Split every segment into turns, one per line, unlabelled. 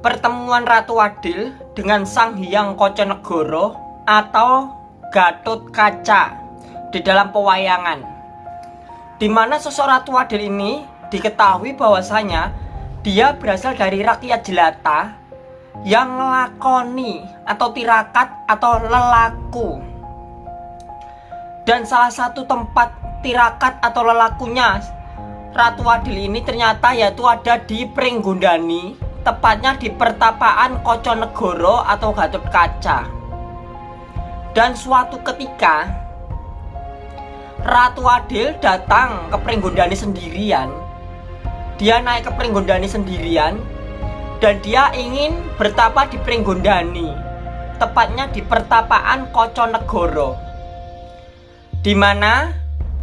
pertemuan Ratu Adil dengan Sang Hyang Koconegoro atau Gatot Kaca di dalam pewayangan. Di mana sosok Ratu Adil ini diketahui bahwasanya dia berasal dari rakyat jelata yang melakoni atau tirakat atau lelaku. Dan salah satu tempat tirakat atau lelakunya Ratu Adil ini ternyata yaitu ada di Pringgundani tepatnya di pertapaan Koconegoro atau Gatot Kaca. Dan suatu ketika Ratu Adil datang ke Pringgondani sendirian. Dia naik ke Pringgondani sendirian dan dia ingin bertapa di Pringgondani, tepatnya di pertapaan Koconegoro. Di mana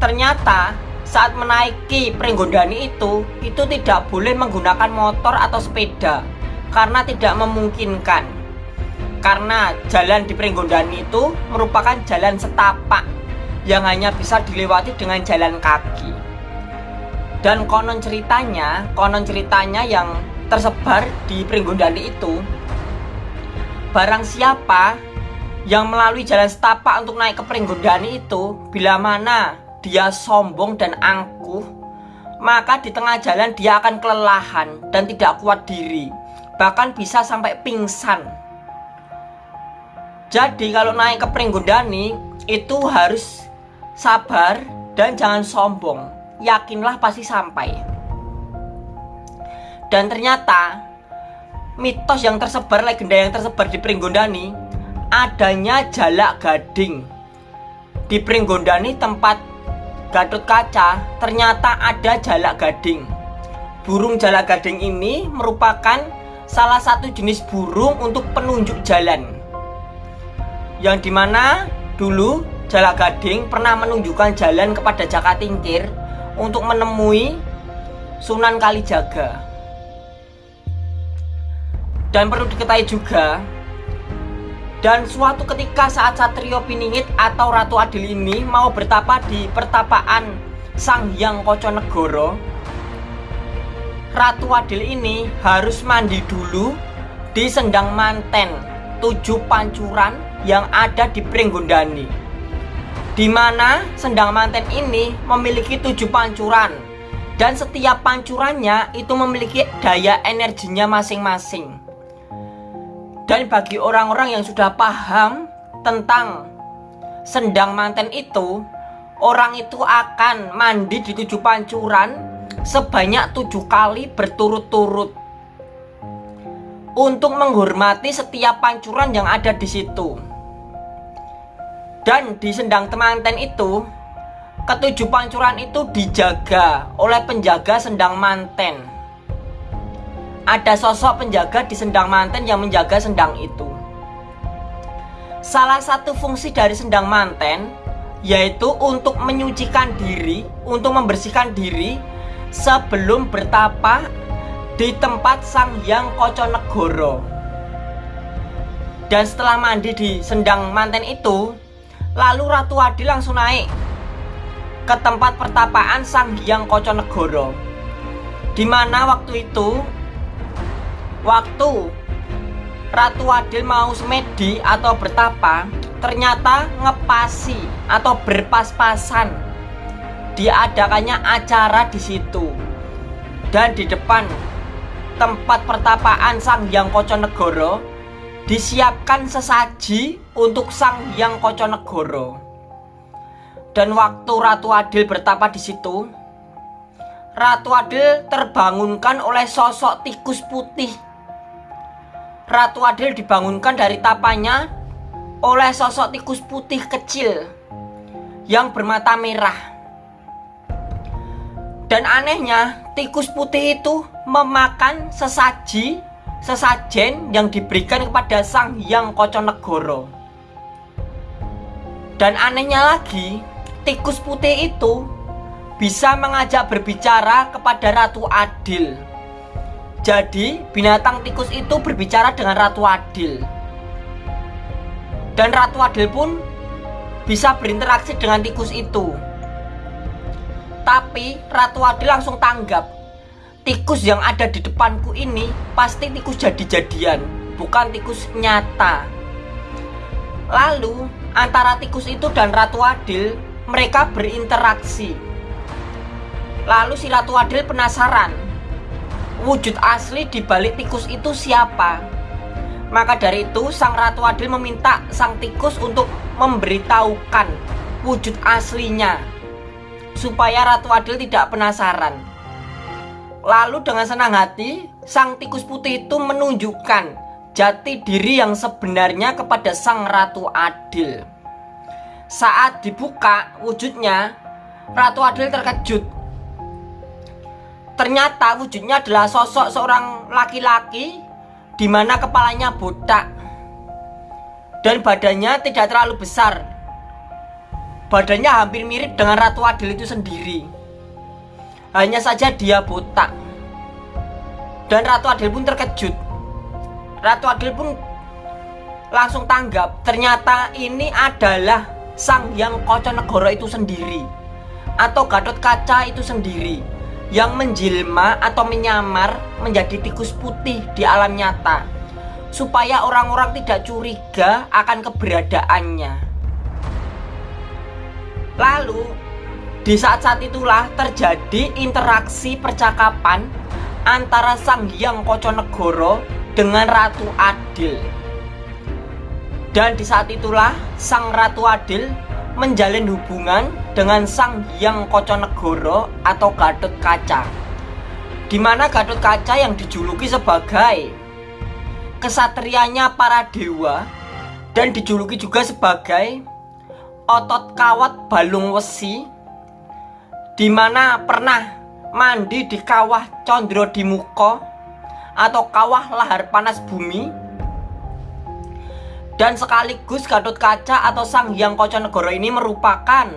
ternyata saat menaiki Pringgondani itu itu tidak boleh menggunakan motor atau sepeda karena tidak memungkinkan. Karena jalan di Pringgondani itu merupakan jalan setapak yang hanya bisa dilewati dengan jalan kaki. Dan konon ceritanya konon ceritanya yang tersebar di Pringgondani itu barang siapa yang melalui jalan setapak untuk naik ke Pringgondani itu bila mana dia sombong dan angkuh, maka di tengah jalan dia akan kelelahan dan tidak kuat diri, bahkan bisa sampai pingsan. Jadi kalau naik ke Pringgondani itu harus sabar dan jangan sombong. Yakinlah pasti sampai. Dan ternyata mitos yang tersebar, legenda yang tersebar di Pringgondani adanya jalak gading. Di Pringgondani tempat Gatot Kaca ternyata ada jalak gading. Burung jalak gading ini merupakan salah satu jenis burung untuk penunjuk jalan. Yang di mana dulu jalak gading pernah menunjukkan jalan kepada Jaka Tingkir untuk menemui Sunan Kalijaga. Dan perlu diketahui juga dan suatu ketika saat Satrio Piningit atau Ratu Adil ini mau bertapa di pertapaan Sang Hyang Koconegoro Ratu Adil ini harus mandi dulu di Sendang Manten tujuh pancuran yang ada di Pringgondani di mana Sendang Manten ini memiliki tujuh pancuran. Dan setiap pancurannya itu memiliki daya energinya masing-masing dan bagi orang-orang yang sudah paham tentang sendang manten itu, orang itu akan mandi di tujuh pancuran sebanyak tujuh kali berturut-turut untuk menghormati setiap pancuran yang ada di situ. Dan di sendang temanten itu, ketujuh pancuran itu dijaga oleh penjaga sendang manten ada sosok penjaga di sendang manten yang menjaga sendang itu. Salah satu fungsi dari sendang manten yaitu untuk menyucikan diri, untuk membersihkan diri sebelum bertapa di tempat Sang Hyang Koconegoro. Dan setelah mandi di sendang manten itu, lalu Ratu Adi langsung naik ke tempat pertapaan Sang Hyang Koconegoro. Di mana waktu itu Waktu Ratu Adil mau semedi atau bertapa Ternyata ngepasi atau berpas-pasan. Diadakannya acara di situ. Dan di depan tempat pertapaan Sang Hyang Koconegoro Disiapkan sesaji untuk Sang Hyang Koconegoro. Dan waktu Ratu Adil bertapa di situ Ratu Adil terbangunkan oleh sosok tikus putih Ratu Adil dibangunkan dari tapanya oleh sosok tikus putih kecil yang bermata merah. Dan anehnya, tikus putih itu memakan sesaji, sesajen yang diberikan kepada Sang Hyang Koconegoro. Dan anehnya lagi, tikus putih itu bisa mengajak berbicara kepada Ratu Adil. Jadi binatang tikus itu berbicara dengan Ratu Adil Dan Ratu Adil pun bisa berinteraksi dengan tikus itu Tapi Ratu Adil langsung tanggap tikus yang ada di depanku ini pasti tikus jadi-jadian, bukan tikus nyata. Lalu, antara tikus itu dan Ratu Adil, mereka berinteraksi. Lalu si Ratu Adil penasaran, wujud asli di balik tikus itu siapa? Maka dari itu, Sang Ratu Adil meminta Sang Tikus untuk memberitahukan wujud aslinya supaya Ratu Adil tidak penasaran. Lalu dengan senang hati, sang tikus putih itu menunjukkan jati diri yang sebenarnya kepada sang Ratu Adil. Saat dibuka wujudnya, Ratu Adil terkejut. Ternyata wujudnya adalah sosok seorang laki-laki di mana kepalanya botak dan badannya tidak terlalu besar. Badannya hampir mirip dengan Ratu Adil itu sendiri. Hanya saja dia botak. Dan Ratu Adil pun terkejut. Ratu Adil pun langsung tanggap. Ternyata ini adalah Sang Yang Koconegoro itu sendiri. Atau Gatot Kaca itu sendiri. Yang menjelma atau menyamar menjadi tikus putih di alam nyata. Supaya orang-orang tidak curiga akan keberadaannya. Lalu di saat-saat itulah terjadi interaksi percakapan antara Sang Hyang Koconegoro dengan Ratu Adil. Dan di saat itulah Sang Ratu Adil menjalin hubungan dengan Sang Hyang Koconegoro atau Gatot Kaca. Di mana Gatot Kaca yang dijuluki sebagai kesatrianya para dewa dan dijuluki juga sebagai otot kawat balung wesi di mana pernah mandi di kawah Condro di Muko atau kawah lahar panas bumi dan sekaligus Gatot Kaca atau Sang Hyang Koconegoro ini merupakan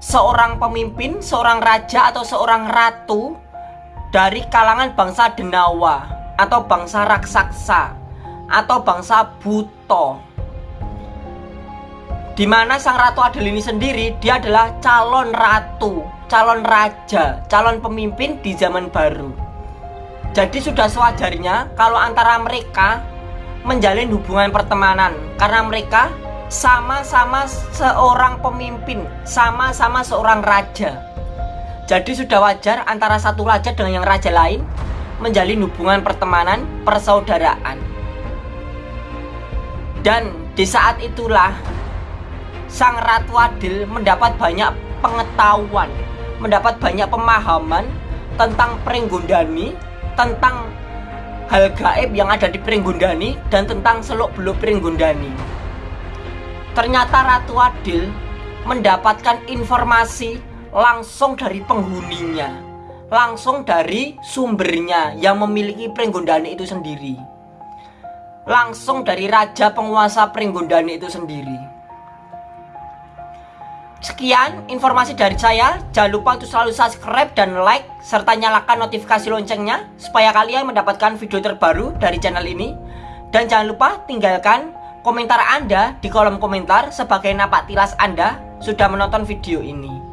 seorang pemimpin, seorang raja atau seorang ratu dari kalangan bangsa Denawa atau bangsa raksasa atau bangsa Buto di mana sang ratu Adel ini sendiri dia adalah calon ratu, calon raja, calon pemimpin di zaman baru. Jadi sudah sewajarnya kalau antara mereka menjalin hubungan pertemanan karena mereka sama-sama seorang pemimpin, sama-sama seorang raja. Jadi sudah wajar antara satu raja dengan yang raja lain menjalin hubungan pertemanan, persaudaraan. Dan di saat itulah Sang Ratu Adil mendapat banyak pengetahuan, mendapat banyak pemahaman tentang Pringgondani, tentang hal gaib yang ada di Pringgondani dan tentang seluk-beluk Pringgondani. Ternyata Ratu Adil mendapatkan informasi langsung dari penghuninya, langsung dari sumbernya yang memiliki Pringgondani itu sendiri. Langsung dari raja penguasa Pringgondani itu sendiri. Sekian informasi dari saya. Jangan lupa untuk selalu subscribe dan like serta nyalakan notifikasi loncengnya supaya kalian mendapatkan video terbaru dari channel ini. Dan jangan lupa tinggalkan komentar Anda di kolom komentar sebagai napak tilas Anda sudah menonton video ini.